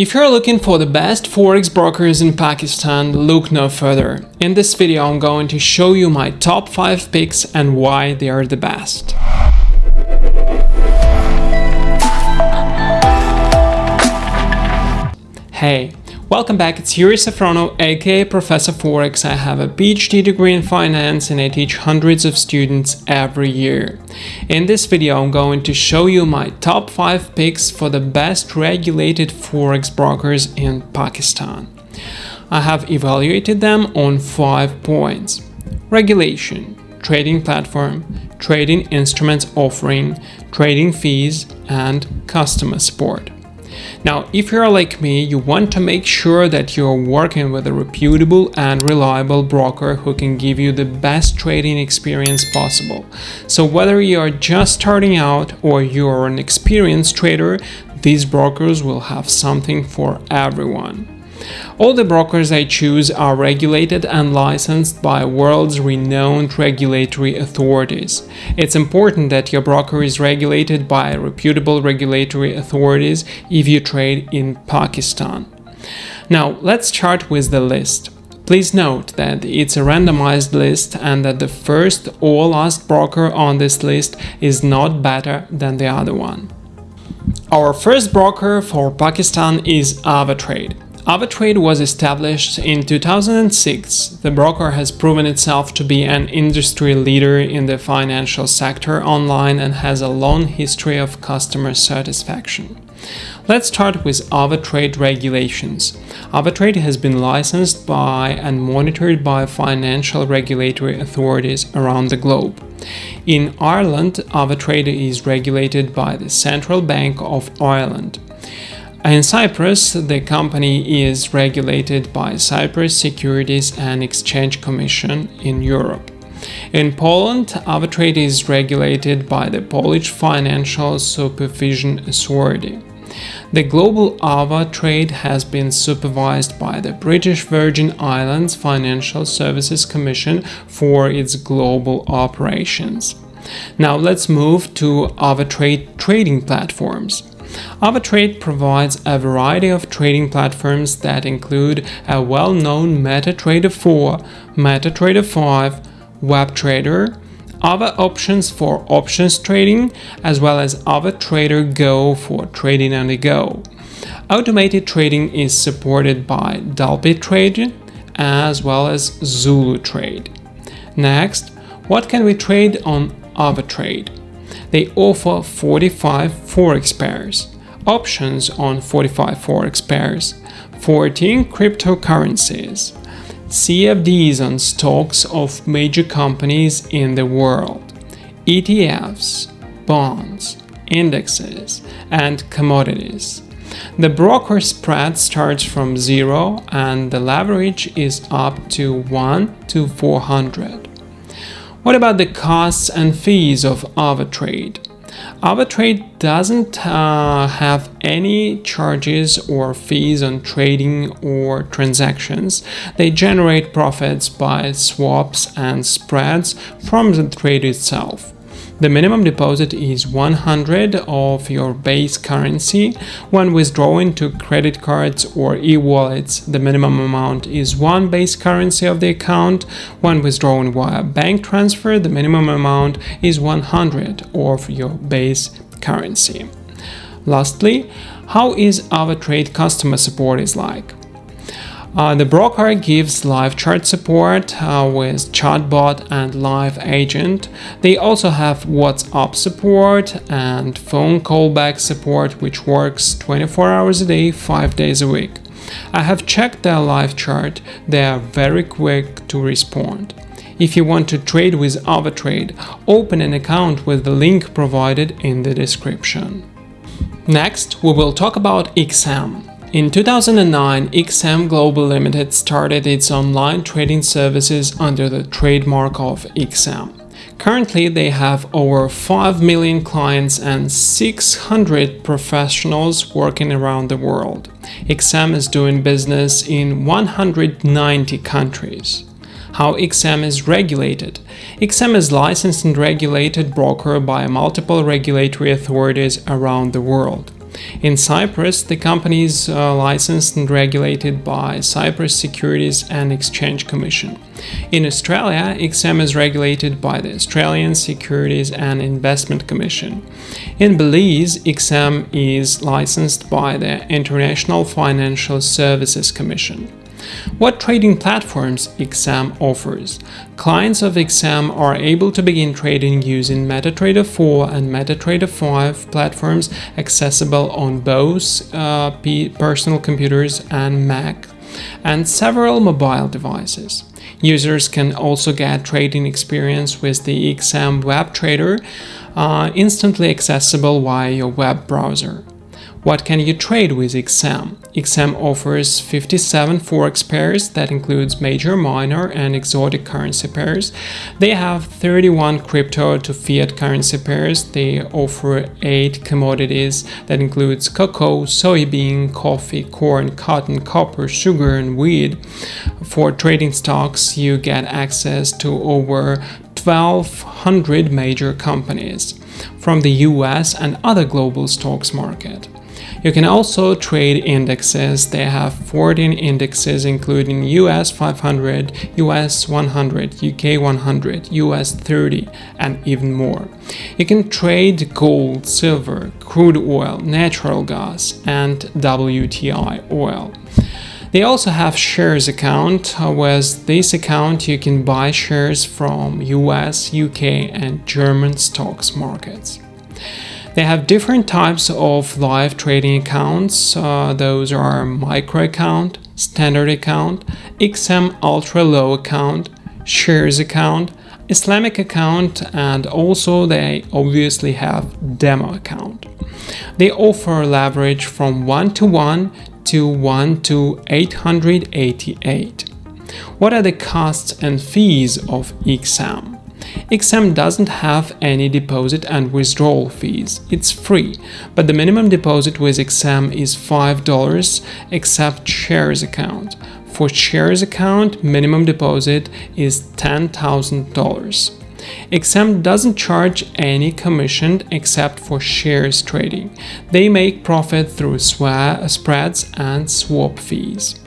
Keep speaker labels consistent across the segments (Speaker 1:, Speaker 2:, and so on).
Speaker 1: If you're looking for the best forex brokers in Pakistan, look no further. In this video I'm going to show you my top 5 picks and why they are the best. Hey, Welcome back, it's Yuri Safronau, aka Professor Forex. I have a PhD degree in finance and I teach hundreds of students every year. In this video, I'm going to show you my top 5 picks for the best regulated Forex brokers in Pakistan. I have evaluated them on 5 points. Regulation, trading platform, trading instruments offering, trading fees, and customer support. Now, if you're like me, you want to make sure that you're working with a reputable and reliable broker who can give you the best trading experience possible. So whether you're just starting out or you're an experienced trader, these brokers will have something for everyone. All the brokers I choose are regulated and licensed by world's renowned regulatory authorities. It's important that your broker is regulated by reputable regulatory authorities if you trade in Pakistan. Now, let's start with the list. Please note that it's a randomized list and that the first or last broker on this list is not better than the other one. Our first broker for Pakistan is AvaTrade. AvaTrade was established in 2006. The broker has proven itself to be an industry leader in the financial sector online and has a long history of customer satisfaction. Let's start with AvaTrade regulations. AvaTrade has been licensed by and monitored by financial regulatory authorities around the globe. In Ireland, AvaTrade is regulated by the Central Bank of Ireland. In Cyprus, the company is regulated by Cyprus Securities and Exchange Commission in Europe. In Poland, AvaTrade is regulated by the Polish Financial Supervision Authority. The global AvaTrade has been supervised by the British Virgin Islands Financial Services Commission for its global operations. Now let's move to AvaTrade trading platforms. AvaTrade provides a variety of trading platforms that include a well-known MetaTrader 4, MetaTrader 5, WebTrader, other options for options trading, as well as AvaTrader Go for trading on the go. Automated trading is supported by DupliTrade as well as Zulu Trade. Next, what can we trade on AvaTrade? They offer 45 forex pairs, options on 45 forex pairs, 14 cryptocurrencies, CFDs on stocks of major companies in the world, ETFs, bonds, indexes, and commodities. The broker spread starts from 0 and the leverage is up to 1 to 400. What about the costs and fees of AvaTrade? AvaTrade doesn't uh, have any charges or fees on trading or transactions. They generate profits by swaps and spreads from the trade itself. The minimum deposit is 100 of your base currency. When withdrawing to credit cards or e-wallets, the minimum amount is one base currency of the account. When withdrawing via bank transfer, the minimum amount is 100 of your base currency. Lastly, how is AvaTrade customer support is like? Uh, the broker gives live chart support uh, with chatbot and live agent. They also have WhatsApp support and phone callback support which works 24 hours a day, 5 days a week. I have checked their live chart, they are very quick to respond. If you want to trade with AvaTrade, open an account with the link provided in the description. Next, we will talk about XM. In 2009, XM Global Limited started its online trading services under the trademark of XM. Currently, they have over 5 million clients and 600 professionals working around the world. XM is doing business in 190 countries. How XM is regulated? XM is licensed and regulated broker by multiple regulatory authorities around the world. In Cyprus, the company is uh, licensed and regulated by Cyprus Securities and Exchange Commission. In Australia, XM is regulated by the Australian Securities and Investment Commission. In Belize, XM is licensed by the International Financial Services Commission. What trading platforms XM offers? Clients of XM are able to begin trading using MetaTrader 4 and MetaTrader 5 platforms accessible on both uh, personal computers and Mac and several mobile devices. Users can also get trading experience with the XM Web Trader, uh, instantly accessible via your web browser. What can you trade with XM? XM offers 57 forex pairs that includes major, minor and exotic currency pairs. They have 31 crypto to fiat currency pairs. They offer 8 commodities that includes cocoa, soybean, coffee, corn, cotton, copper, sugar and wheat. For trading stocks, you get access to over 1200 major companies from the US and other global stocks market. You can also trade indexes. They have 14 indexes including US 500, US 100, UK 100, US 30 and even more. You can trade gold, silver, crude oil, natural gas and WTI oil. They also have shares account. With this account you can buy shares from US, UK and German stocks markets. They have different types of live trading accounts. Uh, those are micro account, standard account, XM ultra low account, shares account, Islamic account and also they obviously have demo account. They offer leverage from 1 to 1 to 1 to 888. What are the costs and fees of XM? XM doesn't have any deposit and withdrawal fees, it's free, but the minimum deposit with XM is $5 except shares account. For shares account, minimum deposit is $10,000. XM doesn't charge any commission except for shares trading. They make profit through spreads and swap fees.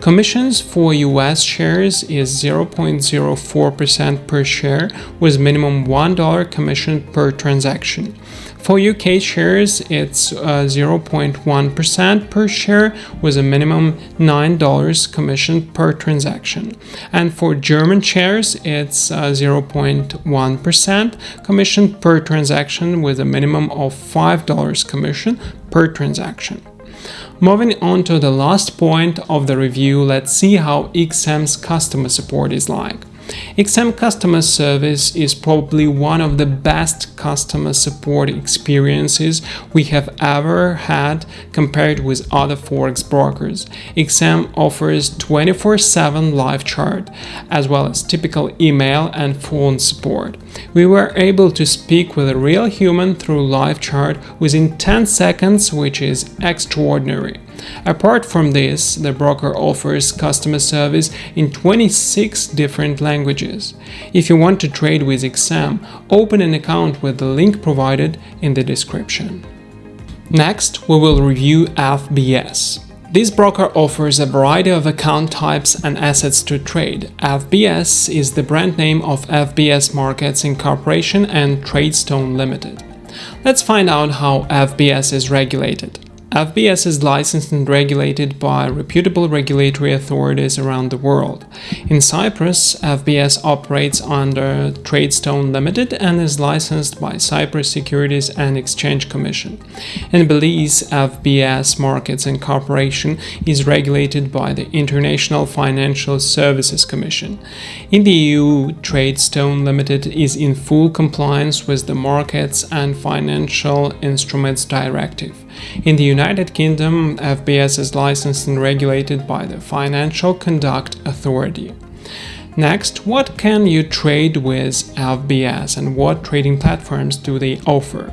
Speaker 1: Commissions for US shares is 0.04% per share with minimum $1 commission per transaction. For UK shares, it's 0.1% uh, per share with a minimum $9 commission per transaction. And for German shares, it's 0.1% uh, commission per transaction with a minimum of $5 commission per transaction. Moving on to the last point of the review, let's see how XM's customer support is like. XM customer service is probably one of the best customer support experiences we have ever had compared with other forex brokers. XM offers 24/7 live chat as well as typical email and phone support. We were able to speak with a real human through live chat within 10 seconds, which is extraordinary. Apart from this, the broker offers customer service in 26 different languages. If you want to trade with XM, open an account with the link provided in the description. Next, we will review FBS. This broker offers a variety of account types and assets to trade. FBS is the brand name of FBS Markets Incorporation and TradeStone Limited. Let's find out how FBS is regulated. FBS is licensed and regulated by reputable regulatory authorities around the world. In Cyprus, FBS operates under TradeStone Limited and is licensed by Cyprus Securities and Exchange Commission. In Belize, FBS Markets Incorporation is regulated by the International Financial Services Commission. In the EU, TradeStone Limited is in full compliance with the Markets and Financial Instruments Directive. In the United Kingdom, FBS is licensed and regulated by the Financial Conduct Authority. Next, what can you trade with FBS and what trading platforms do they offer?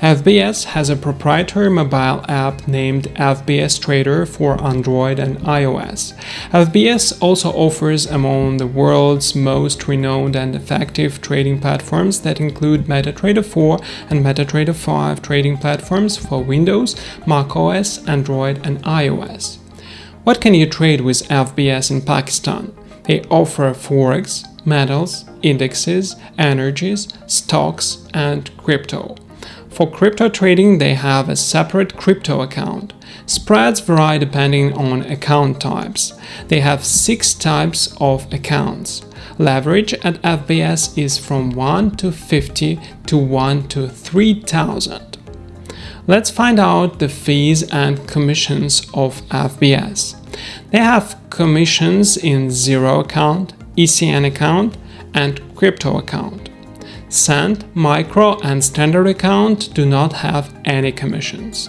Speaker 1: FBS has a proprietary mobile app named FBS Trader for Android and iOS. FBS also offers among the world's most renowned and effective trading platforms that include MetaTrader 4 and MetaTrader 5 trading platforms for Windows, macOS, Android, and iOS. What can you trade with FBS in Pakistan? They offer forex, metals, indexes, energies, stocks, and crypto. For crypto trading, they have a separate crypto account. Spreads vary depending on account types. They have six types of accounts. Leverage at FBS is from 1 to 50 to 1 to 3000. Let's find out the fees and commissions of FBS. They have commissions in zero account, ECN account, and crypto account. Cent, micro, and standard account do not have any commissions.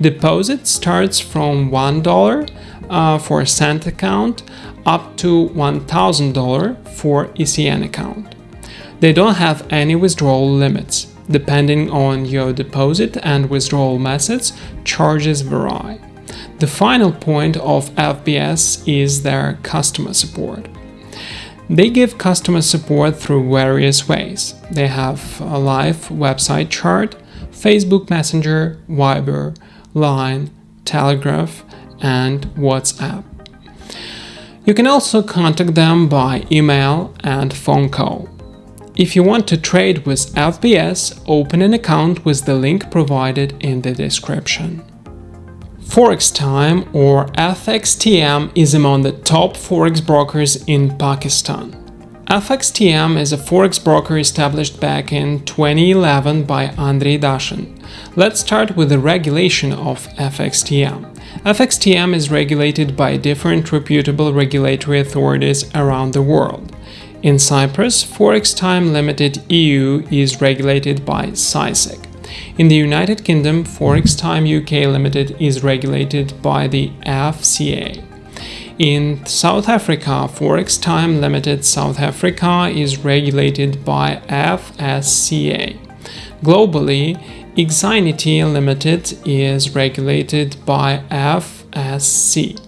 Speaker 1: Deposit starts from $1 uh, for Cent account up to $1,000 for ECN account. They don't have any withdrawal limits. Depending on your deposit and withdrawal methods, charges vary. The final point of FBS is their customer support. They give customer support through various ways. They have a live website chat, Facebook Messenger, Viber, Line, Telegraph, and WhatsApp. You can also contact them by email and phone call. If you want to trade with FBS, open an account with the link provided in the description. Forex Time or FXTM is among the top forex brokers in Pakistan. FXTM is a forex broker established back in 2011 by Andrei Dashin. Let's start with the regulation of FXTM. FXTM is regulated by different reputable regulatory authorities around the world. In Cyprus, Forex Time Limited EU is regulated by CySEC. In the United Kingdom, Forex Time UK Limited is regulated by the FCA. In South Africa, Forex Time Limited South Africa is regulated by FSCA. Globally, Exinity Limited is regulated by FSC.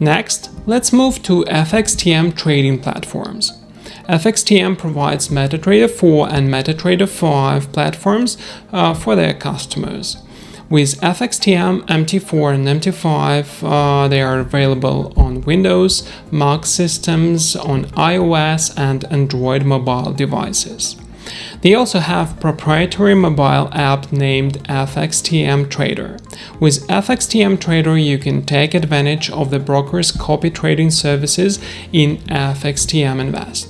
Speaker 1: Next, let's move to FXTM trading platforms. FXTM provides MetaTrader 4 and MetaTrader 5 platforms uh, for their customers. With FXTM, MT4 and MT5, uh, they are available on Windows, Mac systems, on iOS and Android mobile devices. They also have proprietary mobile app named FXTM Trader. With FXTM Trader, you can take advantage of the broker's copy trading services in FXTM Invest.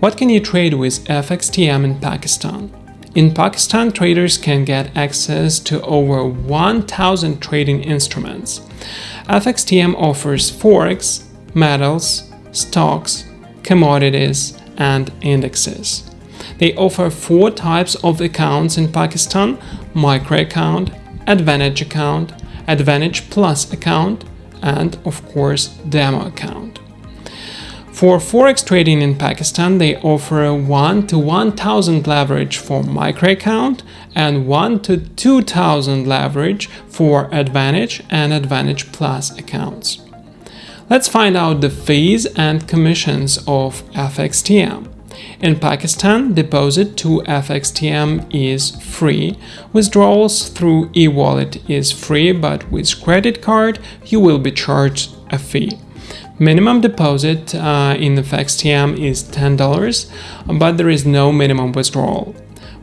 Speaker 1: What can you trade with FXTM in Pakistan? In Pakistan, traders can get access to over 1000 trading instruments. FXTM offers forex, metals, stocks, commodities, and indexes. They offer four types of accounts in Pakistan micro account, advantage account, advantage plus account, and of course, demo account. For forex trading in Pakistan, they offer a 1 to 1000 leverage for micro account and 1 to 2000 leverage for Advantage and Advantage Plus accounts. Let's find out the fees and commissions of FXTM. In Pakistan, deposit to FXTM is free. Withdrawals through e-wallet is free, but with credit card you will be charged a fee. Minimum deposit uh, in the FXTM is $10, but there is no minimum withdrawal.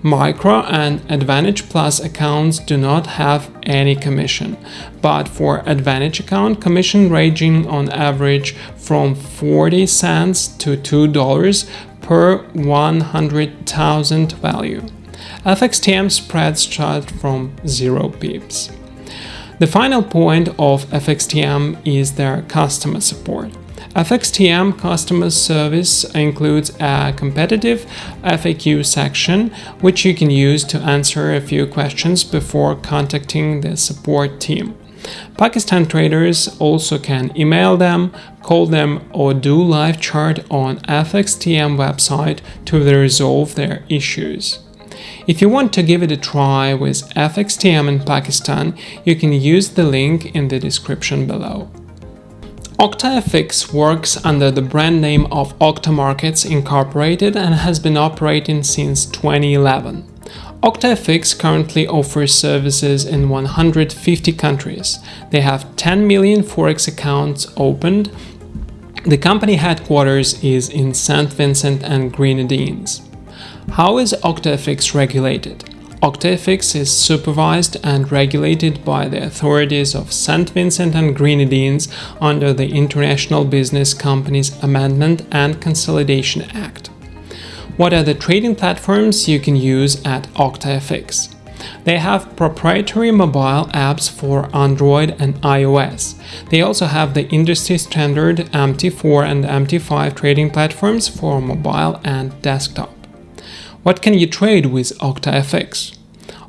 Speaker 1: Micro and Advantage Plus accounts do not have any commission, but for Advantage account, commission ranging on average from 40 cents to $2 per 100,000 value. FXTM spreads start from 0 pips. The final point of FXTM is their customer support. FXTM customer service includes a competitive FAQ section, which you can use to answer a few questions before contacting the support team. Pakistan traders also can email them, call them or do live chart on FXTM website to resolve their issues. If you want to give it a try with FXTM in Pakistan, you can use the link in the description below. OctaFX works under the brand name of Octa Markets Incorporated and has been operating since 2011. OctaFX currently offers services in 150 countries. They have 10 million Forex accounts opened. The company headquarters is in St. Vincent and Grenadines. How is OctaFX regulated? OctaFX is supervised and regulated by the authorities of St. Vincent and Grenadines under the International Business Companies Amendment and Consolidation Act. What are the trading platforms you can use at OctaFX? They have proprietary mobile apps for Android and iOS. They also have the industry standard MT4 and MT5 trading platforms for mobile and desktop. What can you trade with OctaFX?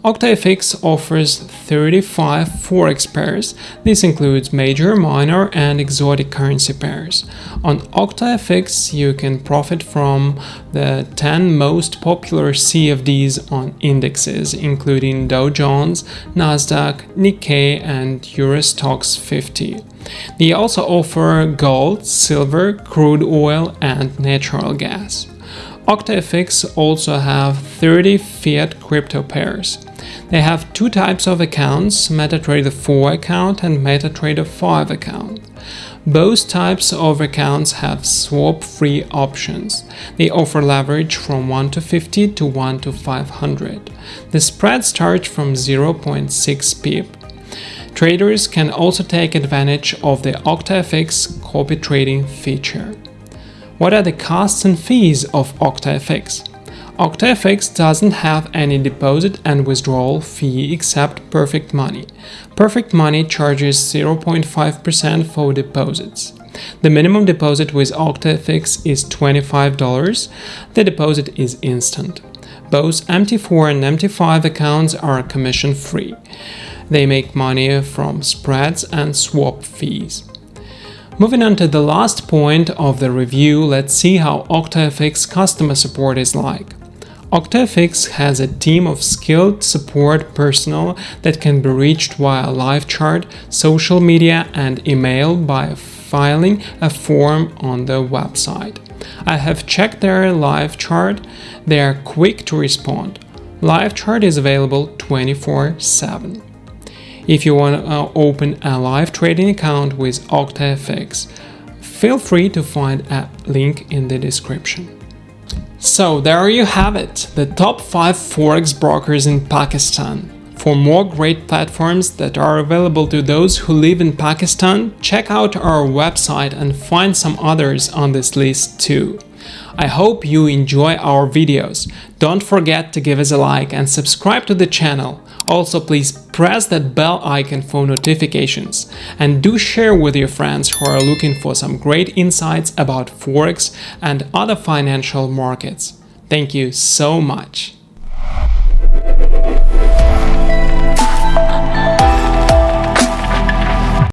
Speaker 1: OctaFX offers 35 forex pairs. This includes major, minor and exotic currency pairs. On OctaFX you can profit from the 10 most popular CFDs on indexes including Dow Jones, Nasdaq, Nikkei and Euro Stoxx 50. They also offer gold, silver, crude oil and natural gas. OctaFX also have 30 fiat crypto pairs. They have two types of accounts, MetaTrader 4 account and MetaTrader 5 account. Both types of accounts have swap-free options. They offer leverage from 1 to 50 to 1 to 500. The spread starts from 0.6 pip. Traders can also take advantage of the OctaFX copy trading feature. What are the costs and fees of OctaFX? OctaFX doesn't have any deposit and withdrawal fee except Perfect Money. Perfect Money charges 0.5% for deposits. The minimum deposit with OctaFX is $25. The deposit is instant. Both MT4 and MT5 accounts are commission free. They make money from spreads and swap fees. Moving on to the last point of the review, let's see how OctaFX customer support is like. OctaFX has a team of skilled support personnel that can be reached via live chat, social media and email by filing a form on the website. I have checked their live chat, they are quick to respond. Live chat is available 24-7. If you want to uh, open a live trading account with OctaFX, feel free to find a link in the description. So there you have it, the top 5 forex brokers in Pakistan. For more great platforms that are available to those who live in Pakistan, check out our website and find some others on this list too. I hope you enjoy our videos. Don't forget to give us a like and subscribe to the channel. Also, please press that bell icon for notifications and do share with your friends who are looking for some great insights about Forex and other financial markets. Thank you so much.